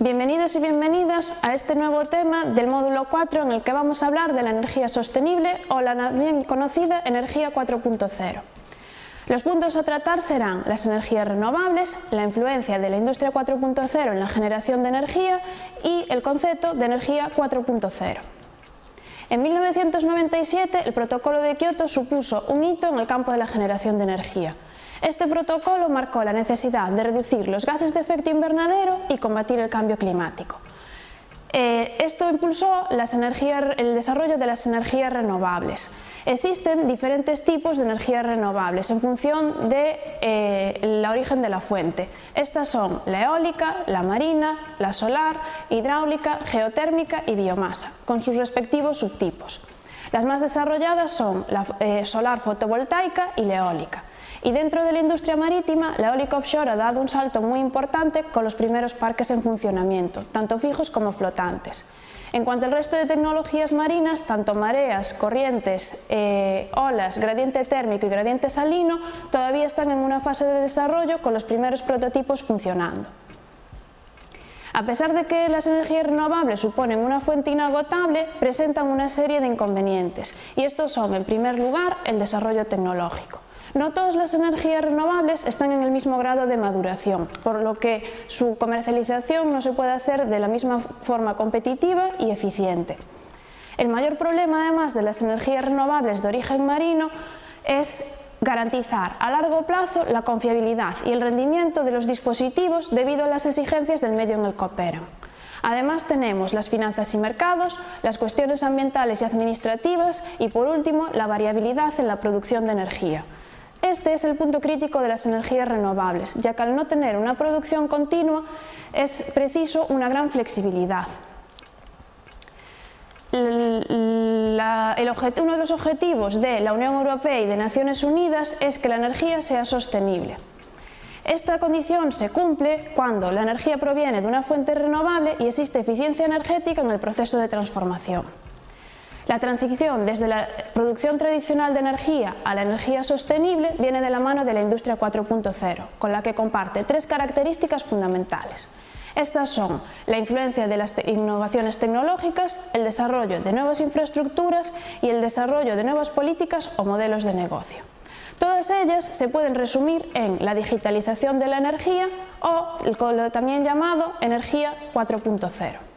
Bienvenidos y bienvenidas a este nuevo tema del módulo 4 en el que vamos a hablar de la energía sostenible o la bien conocida energía 4.0. Los puntos a tratar serán las energías renovables, la influencia de la industria 4.0 en la generación de energía y el concepto de energía 4.0. En 1997 el protocolo de Kioto supuso un hito en el campo de la generación de energía. Este protocolo marcó la necesidad de reducir los gases de efecto invernadero y combatir el cambio climático. Eh, esto impulsó el desarrollo de las energías renovables. Existen diferentes tipos de energías renovables en función de, eh, origen de la fuente. Estas son la eólica, la marina, la solar, hidráulica, geotérmica y biomasa, con sus respectivos subtipos. Las más desarrolladas son la eh, solar fotovoltaica y la eólica. Y dentro de la industria marítima, la eólica offshore ha dado un salto muy importante con los primeros parques en funcionamiento, tanto fijos como flotantes. En cuanto al resto de tecnologías marinas, tanto mareas, corrientes, eh, olas, gradiente térmico y gradiente salino todavía están en una fase de desarrollo con los primeros prototipos funcionando. A pesar de que las energías renovables suponen una fuente inagotable, presentan una serie de inconvenientes y estos son, en primer lugar, el desarrollo tecnológico. No todas las energías renovables están en el mismo grado de maduración, por lo que su comercialización no se puede hacer de la misma forma competitiva y eficiente. El mayor problema además de las energías renovables de origen marino es garantizar a largo plazo la confiabilidad y el rendimiento de los dispositivos debido a las exigencias del medio en el que operan. Además tenemos las finanzas y mercados, las cuestiones ambientales y administrativas y por último la variabilidad en la producción de energía. Este es el punto crítico de las energías renovables, ya que al no tener una producción continua es preciso una gran flexibilidad. uno de los objetivos de la Unión Europea y de Naciones Unidas es que la energía sea sostenible. Esta condición se cumple cuando la energía proviene de una fuente renovable y existe eficiencia energética en el proceso de transformación. La transición desde la producción tradicional de energía a la energía sostenible viene de la mano de la industria 4.0, con la que comparte tres características fundamentales. Estas son la influencia de las innovaciones tecnológicas, el desarrollo de nuevas infraestructuras y el desarrollo de nuevas políticas o modelos de negocio. Todas ellas se pueden resumir en la digitalización de la energía o el también llamado energía 4.0.